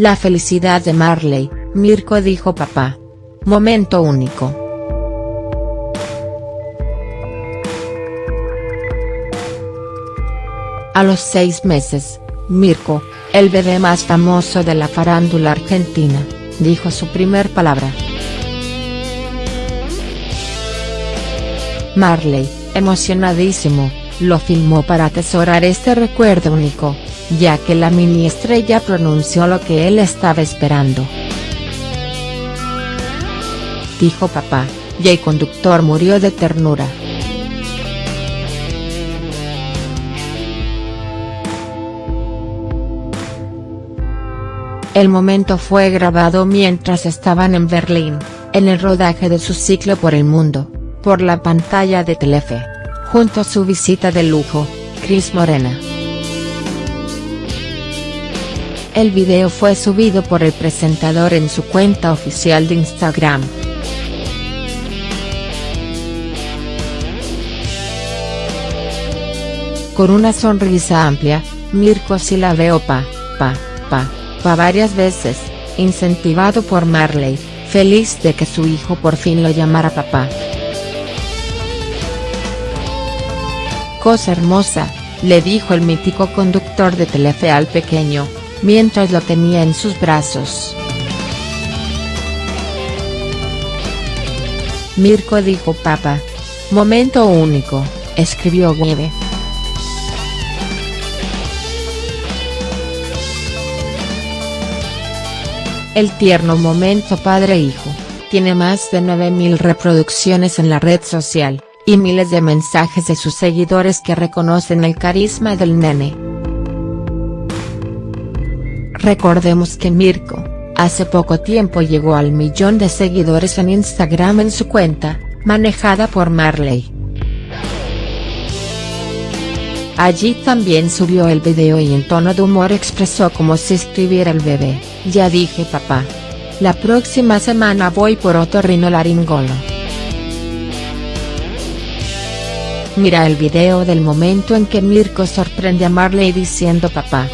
La felicidad de Marley, Mirko dijo papá. Momento único. A los seis meses, Mirko, el bebé más famoso de la farándula argentina, dijo su primer palabra. Marley, emocionadísimo, lo filmó para atesorar este recuerdo único, ya que la estrella pronunció lo que él estaba esperando. Dijo papá, y el conductor murió de ternura. El momento fue grabado mientras estaban en Berlín, en el rodaje de su ciclo por el mundo, por la pantalla de Telefe, junto a su visita de lujo, Cris Morena. El video fue subido por el presentador en su cuenta oficial de Instagram. Con una sonrisa amplia, Mirko sí la veo pa, pa, pa va varias veces, incentivado por Marley, feliz de que su hijo por fin lo llamara papá. Cosa hermosa, le dijo el mítico conductor de Telefe al pequeño, mientras lo tenía en sus brazos. Mirko dijo papá. Momento único, escribió Webe. El tierno momento padre-hijo, tiene más de 9.000 reproducciones en la red social, y miles de mensajes de sus seguidores que reconocen el carisma del nene. Recordemos que Mirko, hace poco tiempo llegó al millón de seguidores en Instagram en su cuenta, manejada por Marley. Allí también subió el video y en tono de humor expresó como si escribiera el bebé, ya dije papá. La próxima semana voy por otorrinolaringolo. Mira el video del momento en que Mirko sorprende a Marley diciendo papá.